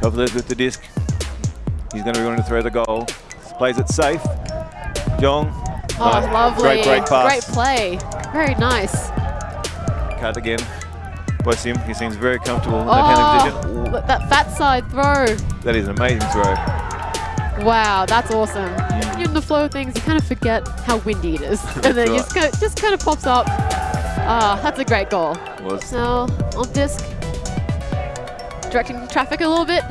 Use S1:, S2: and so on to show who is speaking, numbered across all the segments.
S1: Kovalev with the disc. He's going to be wanting to throw the goal. Plays it safe. Jong.
S2: Oh,
S1: nice.
S2: lovely.
S1: Great, great pass.
S2: Great play. Very nice.
S1: Cut again. Bless him. He seems very comfortable in that handling
S2: Oh,
S1: position. Ooh,
S2: that fat side throw.
S1: that is an amazing throw.
S2: Wow, that's awesome. When you're in the flow of things, you kind of forget how windy it is. and then
S1: right.
S2: just, kind of, just kind of pops up. Ah, that's a great goal.
S1: Was
S2: Now, on disc, directing traffic a little bit.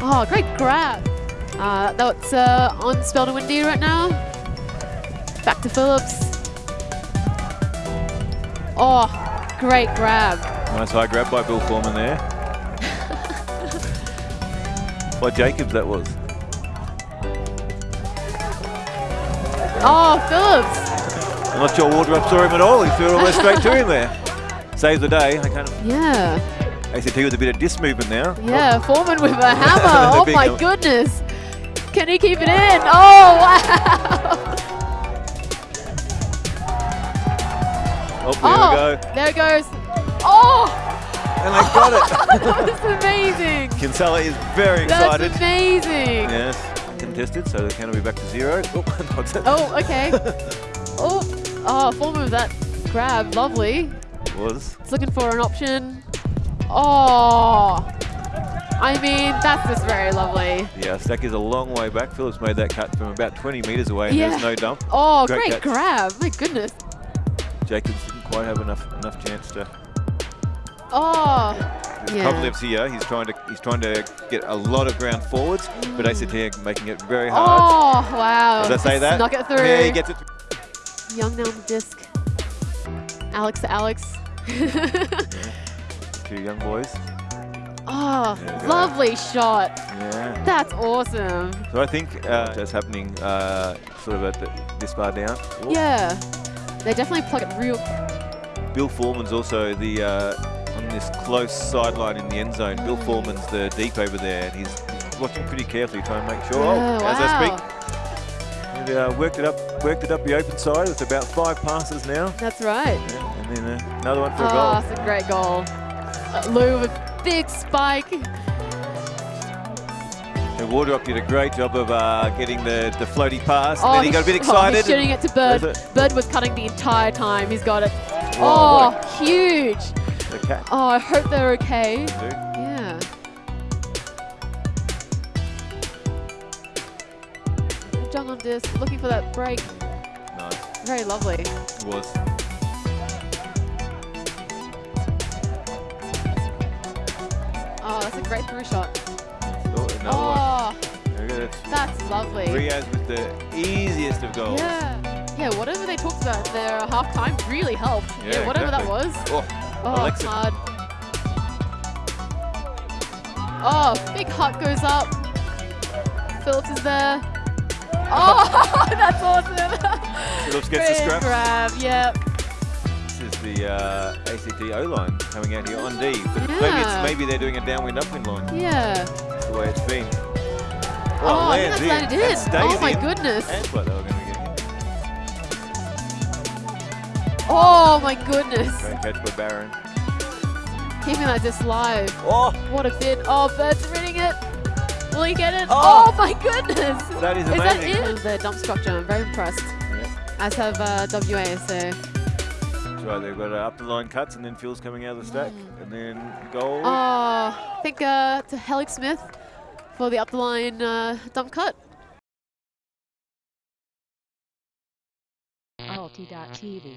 S2: Oh, great grab. Uh, that's uh, on Spelled and Windy right now. Back to Phillips. Oh, great grab.
S1: nice high grab by Bill Foreman there. by Jacobs, that was.
S2: Oh, Phillips.
S1: I'm not sure Wardrop saw him at all. He threw it all the way straight to him there. Saves the day. I kind of
S2: Yeah,
S1: ACT with a bit of disc movement now.
S2: yeah. Oh. Foreman with a hammer. Oh my goodness. Can he keep it in? Oh, wow.
S1: Oh, there
S2: oh,
S1: we go.
S2: there it goes. Oh,
S1: And they got it.
S2: that was amazing.
S1: Kinsella is very excited.
S2: That's amazing.
S1: Yes, contested, so the count will be back to zero. Oh,
S2: Oh, okay. oh, oh, Foreman with that grab. Lovely.
S1: was.
S2: It's looking for an option. Oh, I mean, that's just very lovely.
S1: Yeah, Stack is a long way back. Phillips made that cut from about 20 metres away, and
S2: Yeah.
S1: there's no dump.
S2: Oh,
S1: Great
S2: great, grab. My goodness.
S1: Jacobs didn't quite have enough enough chance to.
S2: Oh, yeah.
S1: Kovalev's here. He's trying to he's trying to get a lot of ground forwards, but ACT are mm. making it very hard.
S2: Oh, wow.
S1: Does that say that?
S2: Snuck it through.
S1: Yeah, he gets it.
S2: Young down the disc. Alex to Alex.
S1: Two young boys.
S2: oh,
S1: There we go.
S2: lovely shot.
S1: Yeah.
S2: That's awesome.
S1: So I think uh, that's happening uh, sort of at the, this far down. Oh,
S2: Yeah. They definitely plug it real.
S1: Bill Foreman's also the uh, on this close sideline in the end zone. Bill Foreman's the deep over there, and he's, he's watching pretty carefully, trying to make sure.
S2: Yeah,
S1: oh, as I speak, and, uh, worked it up, worked it up the open side. It's about five passes now,
S2: That's right.
S1: yeah, and then uh, another one for a goal.
S2: Oh, that's a great goal. Lou with a big spike.
S1: And Wardrop did a great job of uh, getting the, the floaty pass, and
S2: Oh,
S1: then he got a bit excited.
S2: Oh, he's shooting it to Bird. Bird was cutting the entire time. He's got it.
S1: Wow,
S2: oh, huge.
S1: cat.
S2: Oh, I hope they're okay. Yeah. Jung on disc, looking for that break.
S1: Nice.
S2: Very lovely.
S1: It was.
S2: Great through shot.
S1: Oh.
S2: Oh,
S1: There we go. That's
S2: that's lovely.
S1: Riaz with the easiest of goals.
S2: Yeah. Yeah, whatever they talked about their half time really helped. Yeah,
S1: Yeah,
S2: whatever
S1: exactly.
S2: that was.
S1: Oh,
S2: Oh,
S1: Alexa.
S2: hard. Oh, big hut goes up. Phillips is there. Oh, that's awesome.
S1: Phillips gets the
S2: Great
S1: scrap.
S2: grab, yep.
S1: This is the uh, ACT O-line coming out here on D. But maybe,
S2: Yeah.
S1: it's, maybe they're doing a downwind upwind line.
S2: Yeah.
S1: That's the way it's been.
S2: Oh, I think
S1: lands
S2: that's landed
S1: and
S2: in.
S1: stays
S2: Oh my
S1: in.
S2: goodness.
S1: That's what they were going to get.
S2: Oh my goodness.
S1: Great catch by Barron.
S2: Keeping that just live.
S1: Oh,
S2: What a bid. Oh, Bird's reading it. Will he get it?
S1: Oh.
S2: Oh, my goodness.
S1: that is
S2: Is that
S1: amazing.
S2: it? The dump structure. I'm very impressed.
S1: Yeah.
S2: As have uh, WA. So
S1: That's right, they've got uh, up the line cuts and then Phil's coming out of the stack. And then goal.
S2: Oh, I think uh, to Helix Smith for the up the line uh, dump cut.
S3: Alti.tv.